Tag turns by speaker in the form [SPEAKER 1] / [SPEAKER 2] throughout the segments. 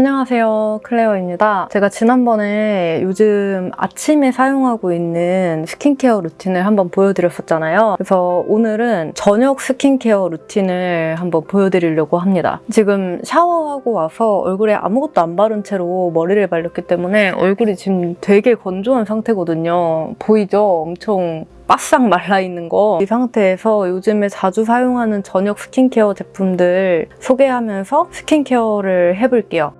[SPEAKER 1] 안녕하세요. 클레어입니다. 제가 지난번에 요즘 아침에 사용하고 있는 스킨케어 루틴을 한번 보여드렸었잖아요. 그래서 오늘은 저녁 스킨케어 루틴을 한번 보여드리려고 합니다. 지금 샤워하고 와서 얼굴에 아무것도 안 바른 채로 머리를 말렸기 때문에 얼굴이 지금 되게 건조한 상태거든요. 보이죠? 엄청 바싹 말라있는 거. 이 상태에서 요즘에 자주 사용하는 저녁 스킨케어 제품들 소개하면서 스킨케어를 해볼게요.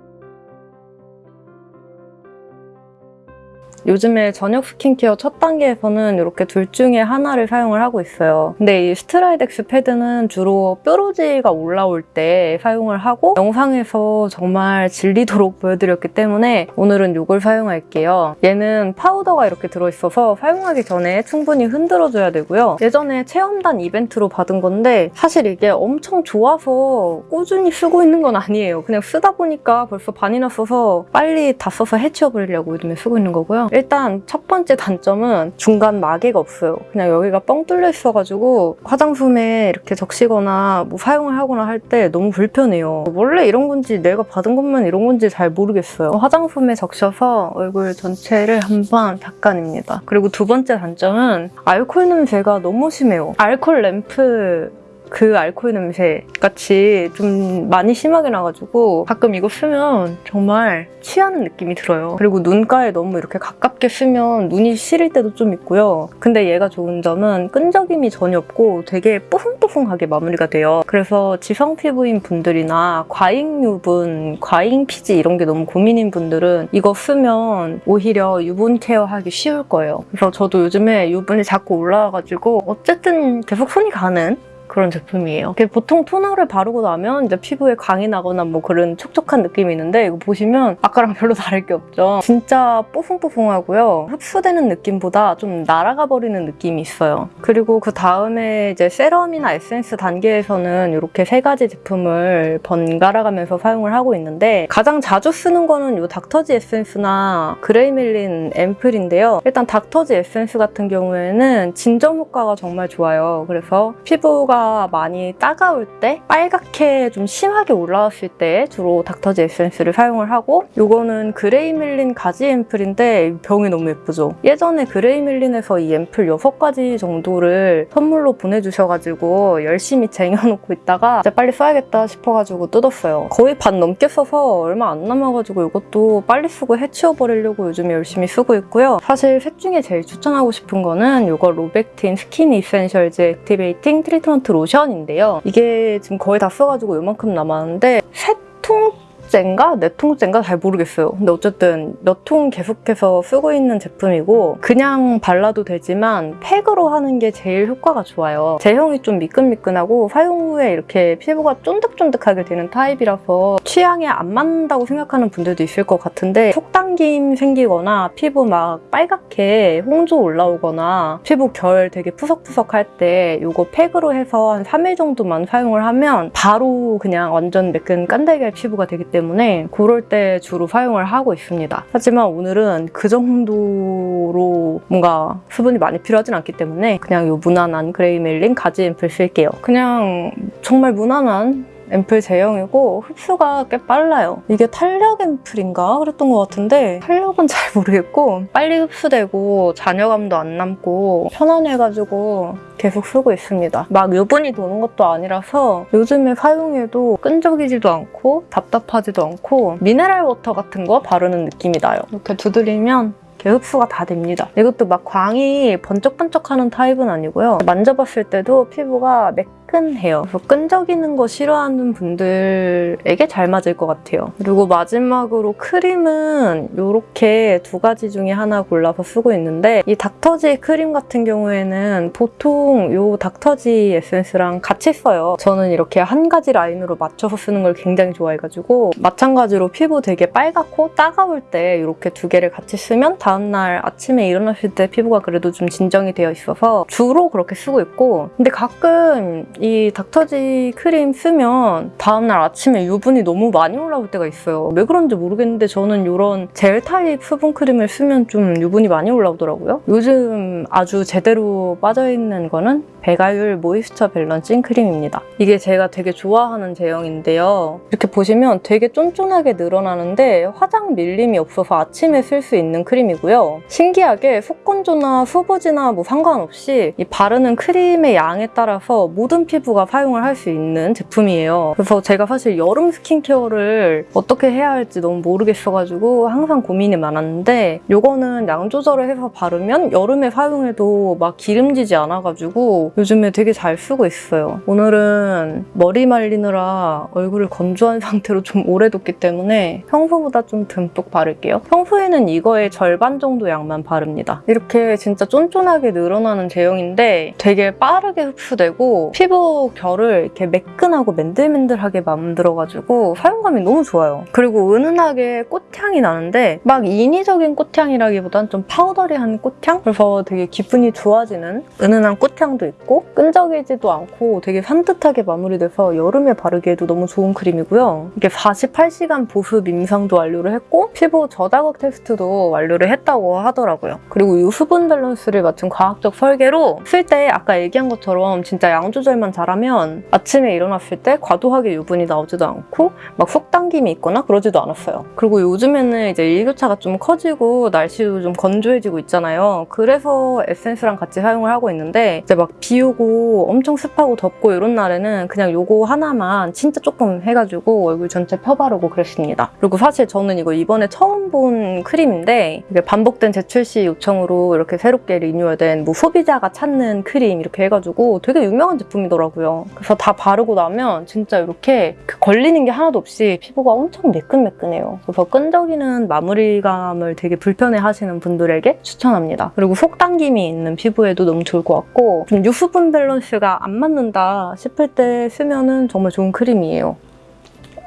[SPEAKER 1] 요즘에 저녁 스킨케어 첫 단계에서는 이렇게 둘 중에 하나를 사용을 하고 있어요. 근데 이 스트라이덱스 패드는 주로 뾰루지가 올라올 때 사용을 하고 영상에서 정말 질리도록 보여드렸기 때문에 오늘은 이걸 사용할게요. 얘는 파우더가 이렇게 들어있어서 사용하기 전에 충분히 흔들어줘야 되고요. 예전에 체험단 이벤트로 받은 건데 사실 이게 엄청 좋아서 꾸준히 쓰고 있는 건 아니에요. 그냥 쓰다 보니까 벌써 반이나 써서 빨리 다 써서 해치워버리려고 요즘에 쓰고 있는 거고요. 일단 첫 번째 단점은 중간 마개가 없어요. 그냥 여기가 뻥 뚫려 있어가지고 화장품에 이렇게 적시거나 뭐 사용을 하거나 할 때 너무 불편해요. 원래 이런 건지 내가 받은 것만 이런 건지 잘 모르겠어요. 화장품에 적셔서 얼굴 전체를 한번 닦아냅니다. 그리고 두 번째 단점은 알코올 냄새가 너무 심해요. 알코올 램프 그 알코올 냄새 같이 좀 많이 심하게 나가지고 가끔 이거 쓰면 정말 취하는 느낌이 들어요. 그리고 눈가에 너무 이렇게 가깝게 쓰면 눈이 시릴 때도 좀 있고요. 근데 얘가 좋은 점은 끈적임이 전혀 없고 되게 뽀송뽀송하게 마무리가 돼요. 그래서 지성 피부인 분들이나 과잉 유분, 과잉 피지 이런 게 너무 고민인 분들은 이거 쓰면 오히려 유분 케어하기 쉬울 거예요. 그래서 저도 요즘에 유분이 자꾸 올라와가지고 어쨌든 계속 손이 가는 그런 제품이에요. 보통 토너를 바르고 나면 이제 피부에 광이 나거나 뭐 그런 촉촉한 느낌이 있는데 이거 보시면 아까랑 별로 다를 게 없죠. 진짜 뽀송뽀송하고요. 흡수되는 느낌보다 좀 날아가 버리는 느낌이 있어요. 그리고 그 다음에 이제 세럼이나 에센스 단계에서는 이렇게 세 가지 제품을 번갈아 가면서 사용을 하고 있는데 가장 자주 쓰는 거는 이 닥터지 에센스나 그레이멜린 앰플인데요. 일단 닥터지 에센스 같은 경우에는 진정 효과가 정말 좋아요. 그래서 피부가 많이 따가울 때 빨갛게 좀 심하게 올라왔을 때 주로 닥터지 에센스를 사용을 하고 이거는 그레이멜린 가지 앰플인데 병이 너무 예쁘죠? 예전에 그레이멜린에서 이 앰플 6가지 정도를 선물로 보내주셔가지고 열심히 쟁여놓고 있다가 이제 빨리 써야겠다 싶어가지고 뜯었어요. 거의 반 넘게 써서 얼마 안 남아가지고 이것도 빨리 쓰고 해치워버리려고 요즘에 열심히 쓰고 있고요. 사실 셋 중에 제일 추천하고 싶은 거는 이거 로벡틴 Skin Essentials Activating Treatment 로션인데요. 이게 지금 거의 다 써가지고 이만큼 남았는데 세 통 통째인가 네 통째인가 잘 모르겠어요. 근데 어쨌든 몇 통 계속해서 쓰고 있는 제품이고 그냥 발라도 되지만 팩으로 하는 게 제일 효과가 좋아요. 제형이 좀 미끈미끈하고 사용 후에 이렇게 피부가 쫀득쫀득하게 되는 타입이라서 취향에 안 맞는다고 생각하는 분들도 있을 것 같은데 속당김 생기거나 피부 막 빨갛게 홍조 올라오거나 피부 결 되게 푸석푸석할 때 이거 팩으로 해서 한 3일 정도만 사용을 하면 바로 그냥 완전 매끈 깐달걀 피부가 되기 때문에 때문에 그럴 때 주로 사용을 하고 있습니다. 하지만 오늘은 그 정도로 뭔가 수분이 많이 필요하진 않기 때문에 그냥 이 무난한 그레이멜린 가지 앰플 쓸게요. 그냥 정말 무난한 앰플 제형이고 흡수가 꽤 빨라요. 이게 탄력 앰플인가 그랬던 것 같은데 탄력은 잘 모르겠고 빨리 흡수되고 잔여감도 안 남고 편안해가지고 계속 쓰고 있습니다. 막 유분이 도는 것도 아니라서 요즘에 사용해도 끈적이지도 않고 답답하지도 않고 미네랄 워터 같은 거 바르는 느낌이 나요. 이렇게 두드리면 흡수가 다 됩니다. 이것도 막 광이 번쩍번쩍하는 타입은 아니고요. 만져봤을 때도 피부가 매 끈 매끈해요. 그래서 끈적이는 거 싫어하는 분들에게 잘 맞을 것 같아요. 그리고 마지막으로 크림은 이렇게 두 가지 중에 하나 골라서 쓰고 있는데 이 닥터지 크림 같은 경우에는 보통 이 닥터지 에센스랑 같이 써요. 저는 이렇게 한 가지 라인으로 맞춰서 쓰는 걸 굉장히 좋아해가지고 마찬가지로 피부 되게 빨갛고 따가울 때 이렇게 두 개를 같이 쓰면 다음날 아침에 일어났을 때 피부가 그래도 좀 진정이 되어 있어서 주로 그렇게 쓰고 있고 근데 가끔 이 닥터지 크림 쓰면 다음날 아침에 유분이 너무 많이 올라올 때가 있어요. 왜 그런지 모르겠는데 저는 이런 젤 타입 수분 크림을 쓰면 좀 유분이 많이 올라오더라고요. 요즘 아주 제대로 빠져있는 거는 배가율 moisture balancing 크림입니다. 이게 제가 되게 좋아하는 제형인데요. 이렇게 보시면 되게 쫀쫀하게 늘어나는데 화장 밀림이 없어서 아침에 쓸 수 있는 크림이고요. 신기하게 속건조나 수부지나 뭐 상관없이 이 바르는 크림의 양에 따라서 모든 피부가 사용을 할 수 있는 제품이에요. 그래서 제가 사실 여름 스킨케어를 어떻게 해야 할지 너무 모르겠어가지고 항상 고민이 많았는데 이거는 양 조절을 해서 바르면 여름에 사용해도 막 기름지지 않아가지고 요즘에 되게 잘 쓰고 있어요. 오늘은 머리 말리느라 얼굴을 건조한 상태로 좀 오래 뒀기 때문에 평소보다 좀 듬뿍 바를게요. 평소에는 이거의 절반 정도 양만 바릅니다. 이렇게 진짜 쫀쫀하게 늘어나는 제형인데 되게 빠르게 흡수되고 피부 결을 이렇게 매끈하고 맨들맨들하게 만들어가지고 사용감이 너무 좋아요. 그리고 은은하게 꽃향이 나는데 막 인위적인 꽃향이라기보단 좀 powdery한 꽃향? 그래서 되게 기분이 좋아지는 은은한 꽃향도 있고 끈적이지도 않고 되게 산뜻하게 마무리돼서 여름에 바르기에도 너무 좋은 크림이고요. 이게 48시간 보습 임상도 완료를 했고 피부 저자극 테스트도 완료를 했다고 하더라고요. 그리고 이 수분 밸런스를 맞춘 과학적 설계로 쓸 때 아까 얘기한 것처럼 진짜 양 조절만 잘하면 아침에 일어났을 때 과도하게 유분이 나오지도 않고 막 속당김이 있거나 그러지도 않았어요. 그리고 요즘에는 이제 일교차가 좀 커지고 날씨도 좀 건조해지고 있잖아요. 그래서 에센스랑 같이 사용을 하고 있는데 이제 막 비 오고 엄청 습하고 덥고 이런 날에는 그냥 요거 하나만 진짜 조금 해가지고 얼굴 전체 펴바르고 그랬습니다. 그리고 사실 저는 이거 이번에 처음 본 크림인데 이게 반복된 재출시 요청으로 이렇게 새롭게 리뉴얼된 뭐 소비자가 찾는 크림 이렇게 해가지고 되게 유명한 제품이더라고요. 그래서 다 바르고 나면 진짜 이렇게 그 걸리는 게 하나도 없이 피부가 엄청 매끈매끈해요. 그래서 끈적이는 마무리감을 되게 불편해 하시는 분들에게 추천합니다. 그리고 속 당김이 있는 피부에도 너무 좋을 것 같고 좀 유수분 밸런스가 안 맞는다 싶을 때 쓰면 은 정말 좋은 크림이에요.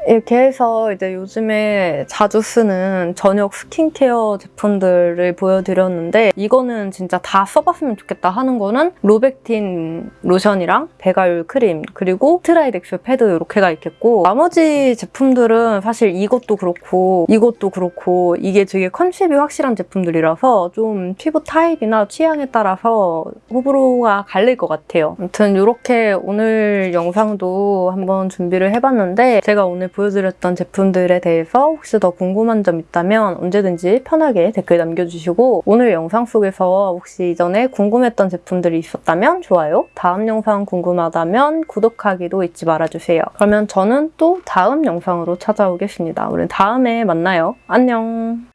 [SPEAKER 1] 이렇게 해서 이제 요즘에 자주 쓰는 저녁 스킨케어 제품들을 보여드렸는데 이거는 진짜 다 써봤으면 좋겠다 하는 거는 로백틴 로션이랑 배가율 크림 그리고 트라이덱스 패드 이렇게가 있겠고 나머지 제품들은 사실 이것도 그렇고 이것도 그렇고 이게 되게 컨셉이 확실한 제품들이라서 좀 피부 타입이나 취향에 따라서 호불호가 갈릴 것 같아요. 아무튼 이렇게 오늘 영상도 한번 준비를 해봤는데 제가 오늘 보여드렸던 제품들에 대해서 혹시 더 궁금한 점 있다면 언제든지 편하게 댓글 남겨주시고 오늘 영상 속에서 혹시 이전에 궁금했던 제품들이 있었다면 좋아요, 다음 영상 궁금하다면 구독하기도 잊지 말아주세요. 그러면 저는 또 다음 영상으로 찾아오겠습니다. 우리 다음에 만나요. 안녕!